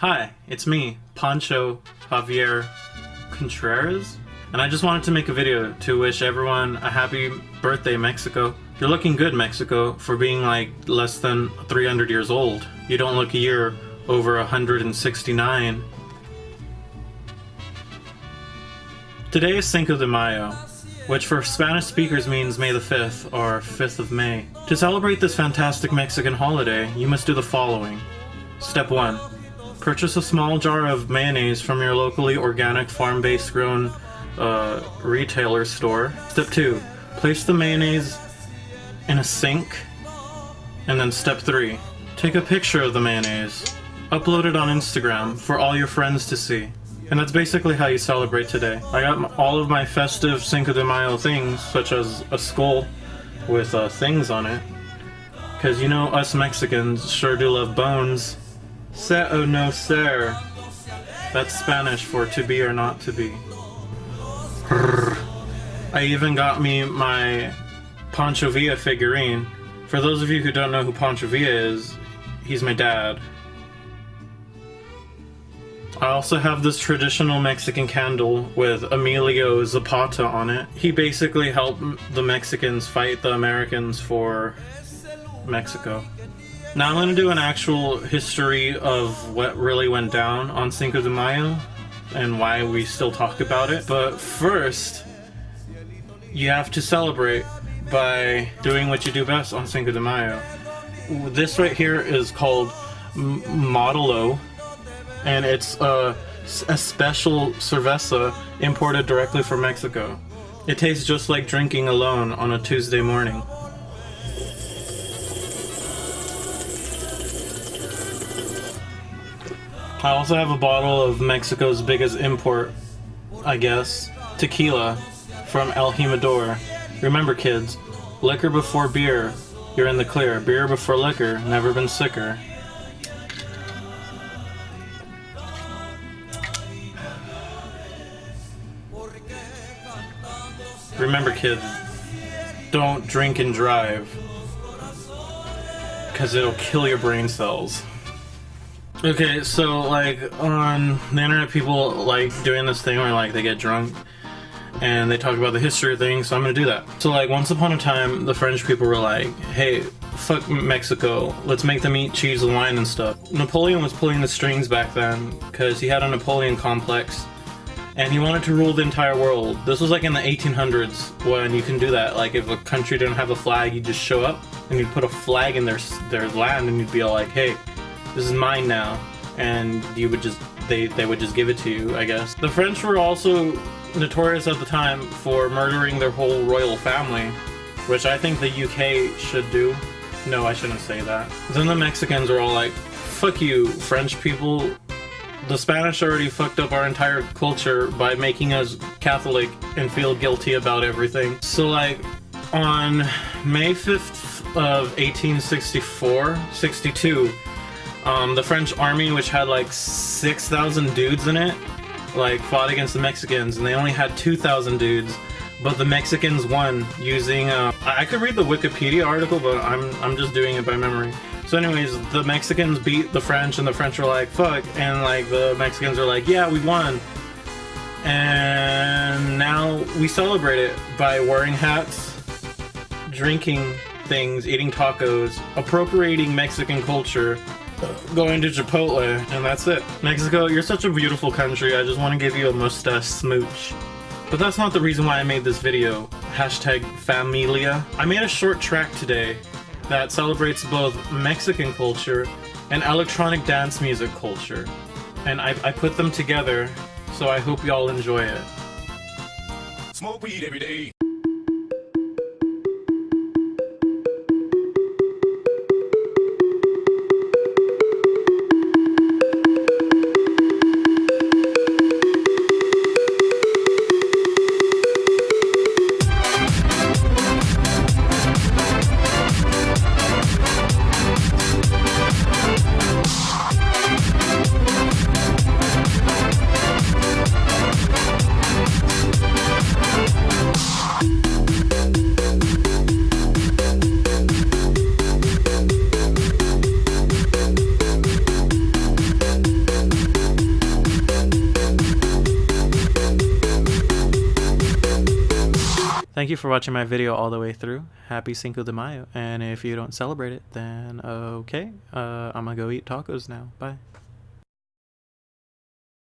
Hi, it's me, Pancho Javier Contreras, and I just wanted to make a video to wish everyone a happy birthday, Mexico. You're looking good, Mexico, for being like less than 300 years old. You don't look a year over 169. Today is Cinco de Mayo, which for Spanish speakers means May the 5th, or 5th of May. To celebrate this fantastic Mexican holiday, you must do the following. Step 1. Purchase a small jar of mayonnaise from your locally organic farm-based grown uh, retailer store. Step 2. Place the mayonnaise in a sink. And then step 3. Take a picture of the mayonnaise. Upload it on Instagram for all your friends to see. And that's basically how you celebrate today. I got all of my festive Cinco de Mayo things, such as a skull with uh, things on it. Because you know, us Mexicans sure do love bones. Se o oh no ser. That's Spanish for to be or not to be. I even got me my Pancho Villa figurine. For those of you who don't know who Pancho Villa is, he's my dad. I also have this traditional Mexican candle with Emilio Zapata on it. He basically helped the Mexicans fight the Americans for Mexico. Now I'm going to do an actual history of what really went down on Cinco de Mayo and why we still talk about it. But first, you have to celebrate by doing what you do best on Cinco de Mayo. This right here is called Modelo and it's a, a special cerveza imported directly from Mexico. It tastes just like drinking alone on a Tuesday morning. I also have a bottle of Mexico's biggest import, I guess, tequila from El Jimador. Remember kids, liquor before beer, you're in the clear. Beer before liquor, never been sicker. Remember kids, don't drink and drive. Because it'll kill your brain cells. Okay, so like on the internet people like doing this thing where like they get drunk and they talk about the history of things, so I'm gonna do that. So like once upon a time the French people were like, hey, fuck Mexico, let's make them eat cheese and wine and stuff. Napoleon was pulling the strings back then because he had a Napoleon complex and he wanted to rule the entire world. This was like in the 1800s when you can do that. Like if a country didn't have a flag, you just show up and you'd put a flag in their their land, and you'd be all like, "Hey, this is mine now," and you would just they they would just give it to you. I guess the French were also notorious at the time for murdering their whole royal family, which I think the UK should do. No, I shouldn't say that. Then the Mexicans were all like, "Fuck you, French people." the Spanish already fucked up our entire culture by making us Catholic and feel guilty about everything. So like on May 5th of 1864, 62, um, the French army, which had like 6,000 dudes in it, like fought against the Mexicans and they only had 2,000 dudes. But the Mexicans won using. Uh, I could read the Wikipedia article, but I'm I'm just doing it by memory. So anyways, the Mexicans beat the French and the French were like, fuck. And like the Mexicans are like, yeah, we won. And now we celebrate it by wearing hats, drinking things, eating tacos, appropriating Mexican culture, going to Chipotle, and that's it. Mexico, you're such a beautiful country. I just want to give you a mustache smooch. But that's not the reason why I made this video. Hashtag Familia. I made a short track today that celebrates both Mexican culture and electronic dance music culture. And I, I put them together, so I hope y'all enjoy it. Smoke weed every day. Thank you for watching my video all the way through. Happy Cinco de Mayo. And if you don't celebrate it, then okay. Uh, I'm gonna go eat tacos now. Bye.